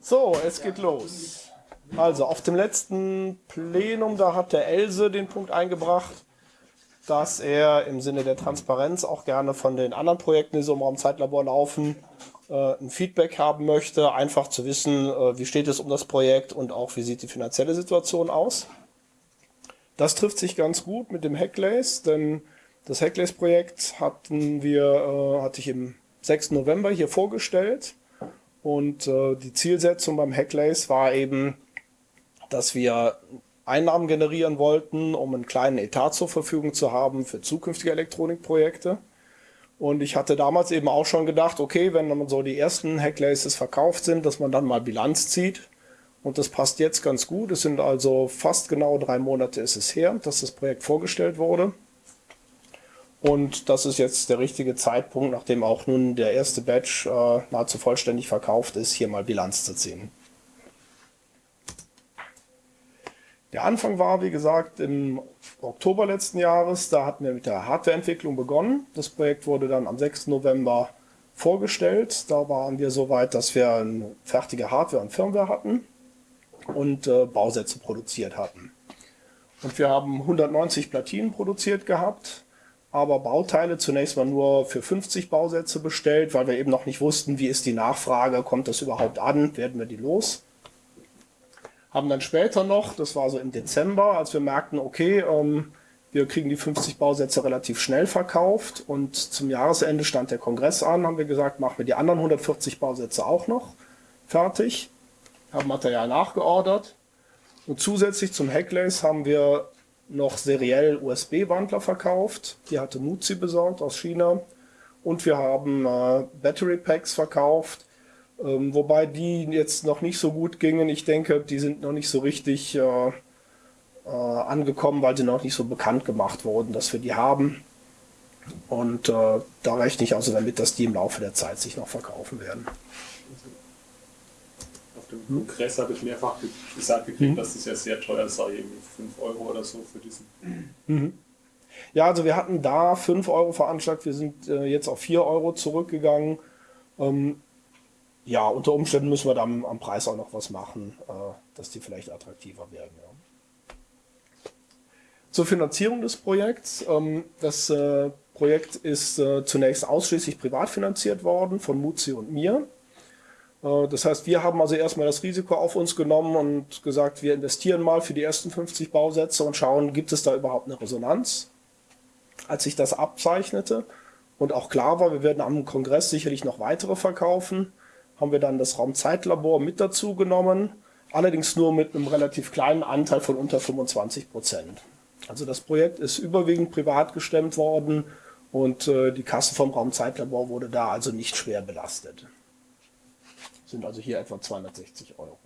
So, es geht los. Also auf dem letzten Plenum, da hat der Else den Punkt eingebracht, dass er im Sinne der Transparenz auch gerne von den anderen Projekten, die so im Raum Zeitlabor laufen, äh, ein Feedback haben möchte, einfach zu wissen, äh, wie steht es um das Projekt und auch wie sieht die finanzielle Situation aus. Das trifft sich ganz gut mit dem Hacklace, denn das Hacklace-Projekt hatten wir, äh, hatte ich im 6. November hier vorgestellt und äh, die Zielsetzung beim Hacklace war eben, dass wir Einnahmen generieren wollten, um einen kleinen Etat zur Verfügung zu haben für zukünftige Elektronikprojekte. Und ich hatte damals eben auch schon gedacht, okay, wenn dann so die ersten Hacklaces verkauft sind, dass man dann mal Bilanz zieht. Und das passt jetzt ganz gut. Es sind also fast genau drei Monate ist es her, dass das Projekt vorgestellt wurde. Und das ist jetzt der richtige Zeitpunkt, nachdem auch nun der erste Batch äh, nahezu vollständig verkauft ist, hier mal Bilanz zu ziehen. Der Anfang war, wie gesagt, im Oktober letzten Jahres. Da hatten wir mit der Hardwareentwicklung begonnen. Das Projekt wurde dann am 6. November vorgestellt. Da waren wir so weit, dass wir fertige Hardware und Firmware hatten und äh, Bausätze produziert hatten. Und wir haben 190 Platinen produziert gehabt aber Bauteile zunächst mal nur für 50 Bausätze bestellt, weil wir eben noch nicht wussten, wie ist die Nachfrage, kommt das überhaupt an, werden wir die los. Haben dann später noch, das war so im Dezember, als wir merkten, okay, ähm, wir kriegen die 50 Bausätze relativ schnell verkauft und zum Jahresende stand der Kongress an, haben wir gesagt, machen wir die anderen 140 Bausätze auch noch fertig, haben Material nachgeordert und zusätzlich zum Hacklace haben wir noch seriell USB-Wandler verkauft. Die hatte Muzi besorgt aus China. Und wir haben äh, Battery Packs verkauft, ähm, wobei die jetzt noch nicht so gut gingen. Ich denke, die sind noch nicht so richtig äh, äh, angekommen, weil sie noch nicht so bekannt gemacht wurden, dass wir die haben. Und äh, da rechne ich also damit, dass die im Laufe der Zeit sich noch verkaufen werden dem Kongress habe ich mehrfach gesagt gekriegt, mhm. dass das ja sehr teuer sei, irgendwie 5 Euro oder so für diesen. Mhm. Ja, also wir hatten da 5 Euro veranschlagt, wir sind äh, jetzt auf 4 Euro zurückgegangen. Ähm, ja, unter Umständen müssen wir dann am Preis auch noch was machen, äh, dass die vielleicht attraktiver werden. Ja. Zur Finanzierung des Projekts. Ähm, das äh, Projekt ist äh, zunächst ausschließlich privat finanziert worden von Muzi und mir. Äh, das heißt, wir haben also erstmal das Risiko auf uns genommen und gesagt, wir investieren mal für die ersten 50 Bausätze und schauen, gibt es da überhaupt eine Resonanz? Als sich das abzeichnete und auch klar war, wir werden am Kongress sicherlich noch weitere verkaufen, haben wir dann das Raumzeitlabor mit dazu genommen, allerdings nur mit einem relativ kleinen Anteil von unter 25 Prozent. Also das Projekt ist überwiegend privat gestemmt worden und äh, die Kasse vom Raumzeitlabor wurde da also nicht schwer belastet sind also hier etwa 260 Euro.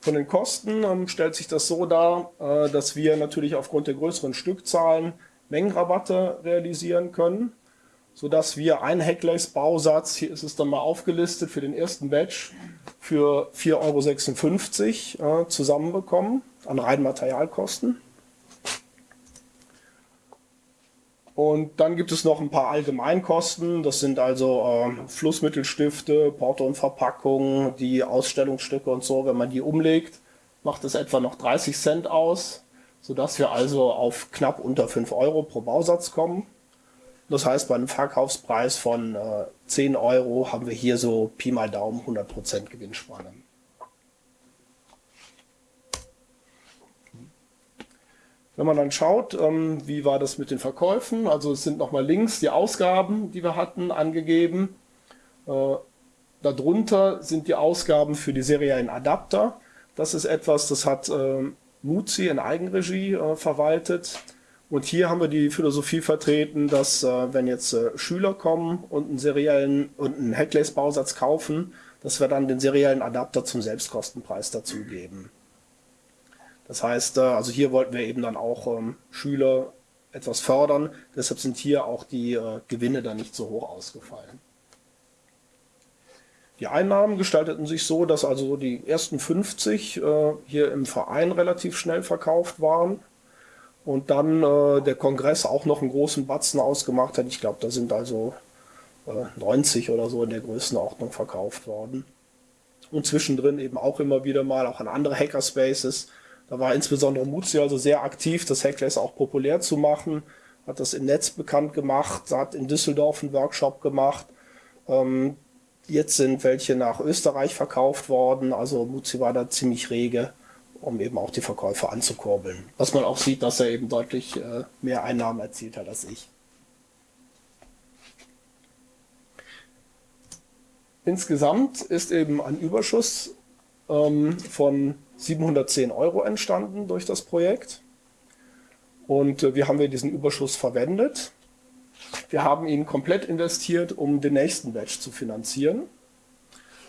Von den Kosten ähm, stellt sich das so dar, äh, dass wir natürlich aufgrund der größeren Stückzahlen Mengenrabatte realisieren können, sodass wir einen Hacklace-Bausatz, hier ist es dann mal aufgelistet, für den ersten Batch für 4,56 Euro äh, zusammenbekommen an reinen Materialkosten. Und dann gibt es noch ein paar Allgemeinkosten. Das sind also äh, Flussmittelstifte, Porto und Verpackung, die Ausstellungsstücke und so. Wenn man die umlegt, macht es etwa noch 30 Cent aus, sodass wir also auf knapp unter 5 Euro pro Bausatz kommen. Das heißt, bei einem Verkaufspreis von äh, 10 Euro haben wir hier so Pi mal Daumen 100% Gewinnspanne. Wenn man dann schaut, ähm, wie war das mit den Verkäufen, also es sind nochmal links die Ausgaben, die wir hatten, angegeben. Äh, darunter sind die Ausgaben für die seriellen Adapter. Das ist etwas, das hat äh, Muzi in Eigenregie äh, verwaltet. Und hier haben wir die Philosophie vertreten, dass äh, wenn jetzt äh, Schüler kommen und einen seriellen und einen Hacklace-Bausatz kaufen, dass wir dann den seriellen Adapter zum Selbstkostenpreis dazugeben. Das heißt, äh, also hier wollten wir eben dann auch ähm, Schüler etwas fördern. Deshalb sind hier auch die äh, Gewinne dann nicht so hoch ausgefallen. Die Einnahmen gestalteten sich so, dass also die ersten 50 äh, hier im Verein relativ schnell verkauft waren und dann der Kongress auch noch einen großen Batzen ausgemacht hat. Ich glaube, da sind also 90 oder so in der Größenordnung verkauft worden. Und zwischendrin eben auch immer wieder mal auch an andere Hackerspaces. Da war insbesondere Muzio also sehr aktiv, das Hackless auch populär zu machen, hat das im Netz bekannt gemacht, hat in Düsseldorf einen Workshop gemacht. Ähm, jetzt sind welche nach Österreich verkauft worden, also Muzio war da ziemlich rege, um eben auch die Verkäufe anzukurbeln. Was man auch sieht, dass er eben deutlich äh, mehr Einnahmen erzielt hat als ich. Insgesamt ist eben ein Überschuss ähm, von 710 Euro entstanden durch das Projekt. Und äh, wie haben wir diesen Überschuss verwendet? Wir haben ihn komplett investiert, um den nächsten Batch zu finanzieren.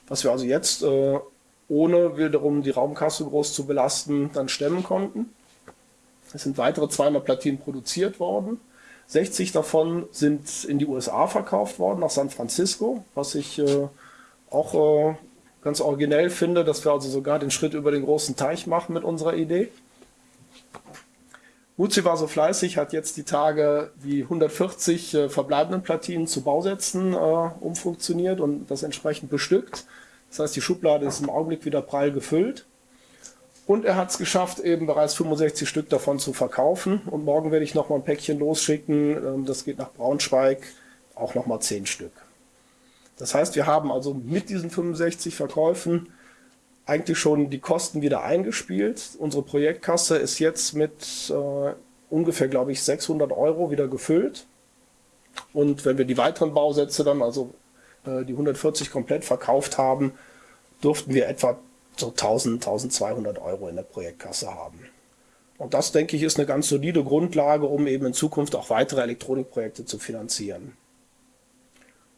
Was wir also jetzt, äh, ohne wiederum die Raumkasse groß zu belasten, dann stemmen konnten. Es sind weitere 200 Platinen produziert worden. 60 davon sind in die USA verkauft worden, nach San Francisco, was ich äh, auch äh, ganz originell finde, dass wir also sogar den Schritt über den großen Teich machen mit unserer Idee. Muzi war so fleißig, hat jetzt die Tage die 140 äh, verbleibenden Platinen zu Bausätzen äh, umfunktioniert und das entsprechend bestückt. Das heißt, die Schublade ist im Augenblick wieder prall gefüllt. Und er hat es geschafft, eben bereits 65 Stück davon zu verkaufen. Und morgen werde ich nochmal ein Päckchen losschicken. Ähm, das geht nach Braunschweig, auch nochmal 10 Stück. Das heißt, wir haben also mit diesen 65 Verkäufen eigentlich schon die Kosten wieder eingespielt. Unsere Projektkasse ist jetzt mit äh, ungefähr, glaube ich, 600 Euro wieder gefüllt. Und wenn wir die weiteren Bausätze dann, also äh, die 140 komplett verkauft haben, durften wir etwa so 1000, 1200 Euro in der Projektkasse haben. Und das, denke ich, ist eine ganz solide Grundlage, um eben in Zukunft auch weitere Elektronikprojekte zu finanzieren.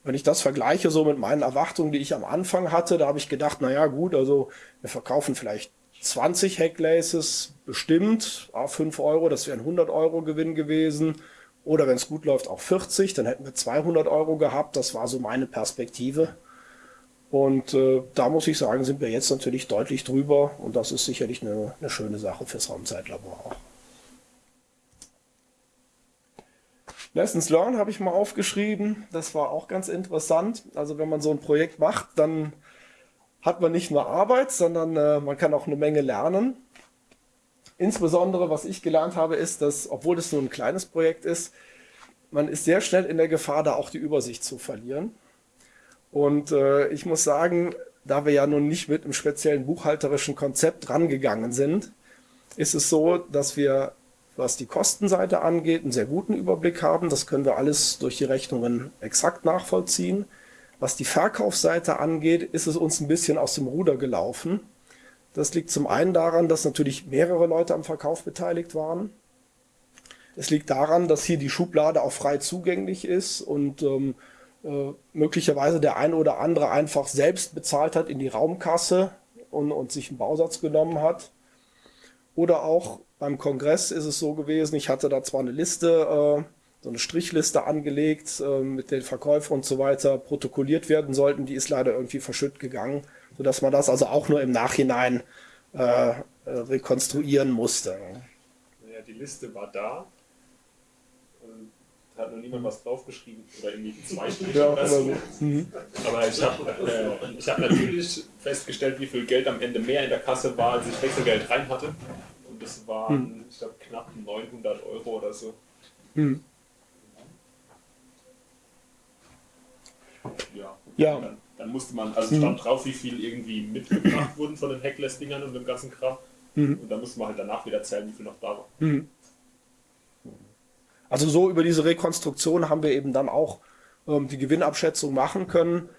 Wenn ich das vergleiche so mit meinen Erwartungen, die ich am Anfang hatte, da habe ich gedacht, naja gut, also wir verkaufen vielleicht 20 Hacklaces bestimmt, a 5 Euro, das wäre ein 100 Euro Gewinn gewesen. Oder wenn es gut läuft, auch 40, dann hätten wir 200 Euro gehabt. Das war so meine Perspektive. Und äh, da muss ich sagen, sind wir jetzt natürlich deutlich drüber. Und das ist sicherlich eine, eine schöne Sache fürs Raumzeitlabor auch. Lessons Learned habe ich mal aufgeschrieben. Das war auch ganz interessant. Also wenn man so ein Projekt macht, dann hat man nicht nur Arbeit, sondern äh, man kann auch eine Menge lernen. Insbesondere, was ich gelernt habe, ist, dass, obwohl es nur ein kleines Projekt ist, man ist sehr schnell in der Gefahr, da auch die Übersicht zu verlieren. Und äh, ich muss sagen, da wir ja nun nicht mit einem speziellen buchhalterischen Konzept rangegangen sind, ist es so, dass wir was die Kostenseite angeht, einen sehr guten Überblick haben. Das können wir alles durch die Rechnungen exakt nachvollziehen. Was die Verkaufsseite angeht, ist es uns ein bisschen aus dem Ruder gelaufen. Das liegt zum einen daran, dass natürlich mehrere Leute am Verkauf beteiligt waren. Es liegt daran, dass hier die Schublade auch frei zugänglich ist und ähm, äh, möglicherweise der eine oder andere einfach selbst bezahlt hat in die Raumkasse und, und sich einen Bausatz genommen hat. Oder auch beim Kongress ist es so gewesen, ich hatte da zwar eine Liste, äh, so eine Strichliste angelegt, äh, mit den Verkäufern und so weiter protokolliert werden sollten, die ist leider irgendwie verschütt gegangen, sodass man das also auch nur im Nachhinein äh, rekonstruieren musste. Ja, die Liste war da, da hat noch niemand was draufgeschrieben oder irgendwie zweifelt ja, oder so. Mhm. Aber ich habe äh, hab natürlich festgestellt, wie viel Geld am Ende mehr in der Kasse war, als ich Wechselgeld rein hatte das waren, hm. ich glaube, knapp 900 Euro oder so. Hm. Ja. ja. Dann, dann, musste man, also stand hm. drauf, wie viel irgendwie mitgebracht wurden von den Hackless-Dingern und dem ganzen Kram. Hm. Und dann musste man halt danach wieder zählen, wie viel noch da war. Hm. Also so über diese Rekonstruktion haben wir eben dann auch ähm, die Gewinnabschätzung machen können.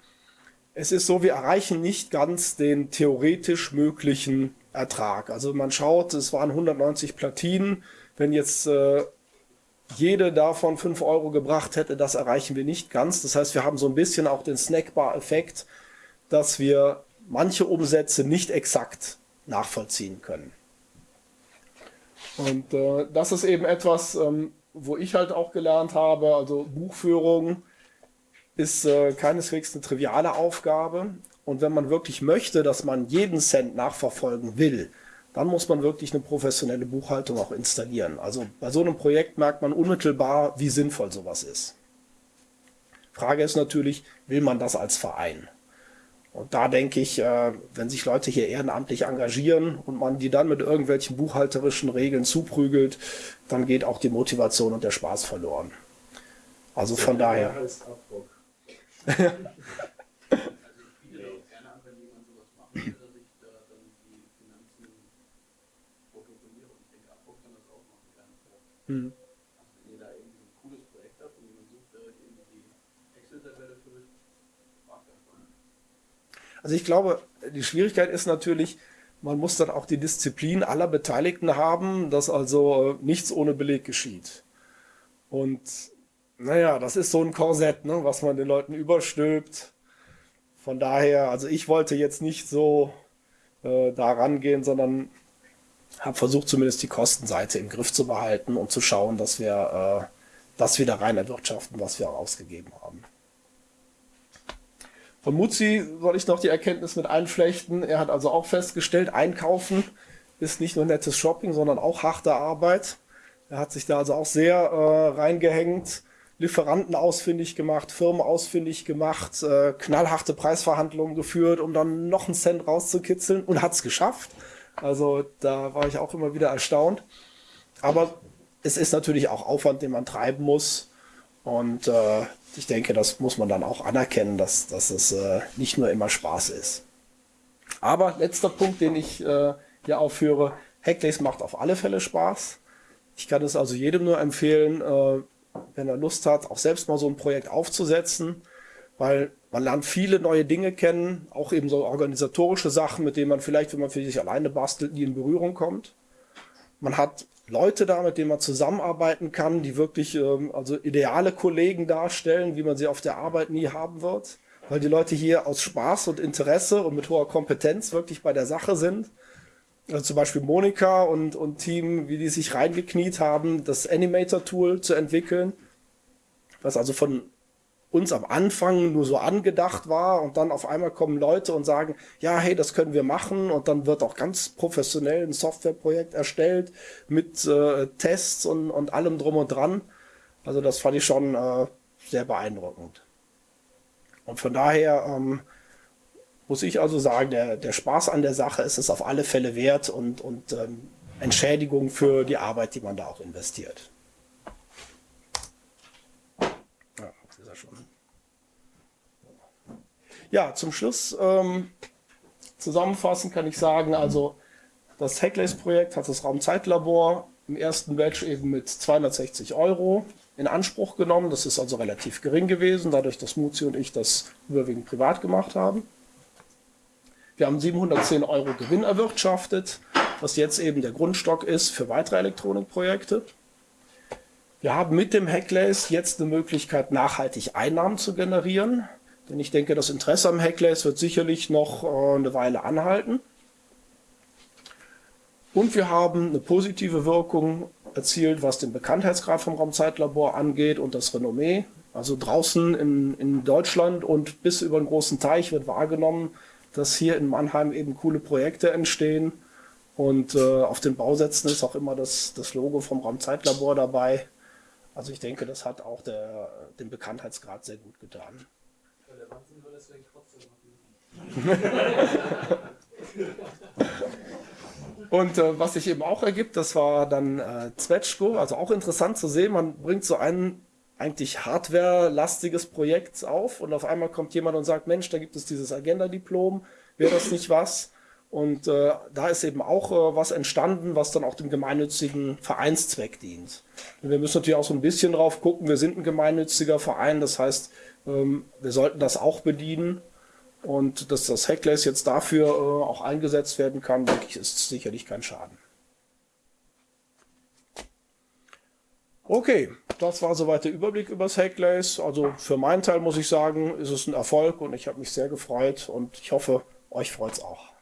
Es ist so, wir erreichen nicht ganz den theoretisch möglichen Ertrag. Also man schaut, es waren 190 Platinen. Wenn jetzt äh, jede davon 5 Euro gebracht hätte, das erreichen wir nicht ganz. Das heißt, wir haben so ein bisschen auch den Snackbar-Effekt, dass wir manche Umsätze nicht exakt nachvollziehen können. Und äh, das ist eben etwas, ähm, wo ich halt auch gelernt habe, also Buchführung ist äh, keineswegs eine triviale Aufgabe, und wenn man wirklich möchte, dass man jeden Cent nachverfolgen will, dann muss man wirklich eine professionelle Buchhaltung auch installieren. Also bei so einem Projekt merkt man unmittelbar, wie sinnvoll sowas ist. Frage ist natürlich, will man das als Verein? Und da denke ich, äh, wenn sich Leute hier ehrenamtlich engagieren und man die dann mit irgendwelchen buchhalterischen Regeln zuprügelt, dann geht auch die Motivation und der Spaß verloren. Also von daher. Hm. Also ich glaube, die Schwierigkeit ist natürlich, man muss dann auch die Disziplin aller Beteiligten haben, dass also nichts ohne Beleg geschieht. Und naja, das ist so ein Korsett, ne, was man den Leuten überstülpt. Von daher, also ich wollte jetzt nicht so äh, da rangehen, sondern habe versucht, zumindest die Kostenseite im Griff zu behalten und zu schauen, dass wir äh, das wieder rein erwirtschaften, was wir ausgegeben haben. Von Muzzi soll ich noch die Erkenntnis mit einflechten. Er hat also auch festgestellt, einkaufen ist nicht nur nettes Shopping, sondern auch harte Arbeit. Er hat sich da also auch sehr äh, reingehängt, Lieferanten ausfindig gemacht, Firmen ausfindig gemacht, äh, knallharte Preisverhandlungen geführt, um dann noch einen Cent rauszukitzeln und hat es geschafft. Also da war ich auch immer wieder erstaunt. Aber es ist natürlich auch Aufwand, den man treiben muss. Und äh, ich denke, das muss man dann auch anerkennen, dass, dass es äh, nicht nur immer Spaß ist. Aber letzter Punkt, den ich äh, hier aufführe, Hackdays macht auf alle Fälle Spaß. Ich kann es also jedem nur empfehlen, äh, wenn er Lust hat, auch selbst mal so ein Projekt aufzusetzen, weil man lernt viele neue Dinge kennen, auch eben so organisatorische Sachen, mit denen man vielleicht, wenn man für sich alleine bastelt, nie in Berührung kommt. Man hat Leute da, mit denen man zusammenarbeiten kann, die wirklich ähm, also ideale Kollegen darstellen, wie man sie auf der Arbeit nie haben wird, weil die Leute hier aus Spaß und Interesse und mit hoher Kompetenz wirklich bei der Sache sind. Also zum Beispiel Monika und, und Team, wie die sich reingekniet haben, das Animator-Tool zu entwickeln, was also von uns am Anfang nur so angedacht war und dann auf einmal kommen Leute und sagen, ja, hey, das können wir machen und dann wird auch ganz professionell ein Softwareprojekt erstellt mit äh, Tests und, und allem drum und dran. Also das fand ich schon äh, sehr beeindruckend. Und von daher ähm, muss ich also sagen, der, der Spaß an der Sache ist es auf alle Fälle wert und, und ähm, Entschädigung für die Arbeit, die man da auch investiert. Ja, zum Schluss ähm, zusammenfassend kann ich sagen, also das Hacklace-Projekt hat das Raumzeitlabor im ersten Batch eben mit 260 Euro in Anspruch genommen. Das ist also relativ gering gewesen, dadurch, dass Muzi und ich das überwiegend privat gemacht haben. Wir haben 710 Euro Gewinn erwirtschaftet, was jetzt eben der Grundstock ist für weitere Elektronikprojekte. Wir haben mit dem Hacklace jetzt eine Möglichkeit, nachhaltig Einnahmen zu generieren. Denn ich denke, das Interesse am Hackless wird sicherlich noch äh, eine Weile anhalten. Und wir haben eine positive Wirkung erzielt, was den Bekanntheitsgrad vom Raumzeitlabor angeht und das Renommee. Also draußen in, in Deutschland und bis über den großen Teich wird wahrgenommen, dass hier in Mannheim eben coole Projekte entstehen. Und äh, auf den Bausätzen ist auch immer das, das Logo vom Raumzeitlabor dabei. Also ich denke, das hat auch der, den Bekanntheitsgrad sehr gut getan. Und äh, was sich eben auch ergibt, das war dann äh, Zwetschko, also auch interessant zu sehen, man bringt so ein eigentlich hardware-lastiges Projekt auf und auf einmal kommt jemand und sagt, Mensch, da gibt es dieses Agenda-Diplom, wäre das nicht was? Und äh, da ist eben auch äh, was entstanden, was dann auch dem gemeinnützigen Vereinszweck dient. Und wir müssen natürlich auch so ein bisschen drauf gucken, wir sind ein gemeinnütziger Verein, das heißt, ähm, wir sollten das auch bedienen. Und dass das Hackless jetzt dafür äh, auch eingesetzt werden kann, denke ich, ist sicherlich kein Schaden. Okay, das war soweit der Überblick über das Hacklace. Also für meinen Teil muss ich sagen, ist es ein Erfolg und ich habe mich sehr gefreut und ich hoffe, euch freut es auch.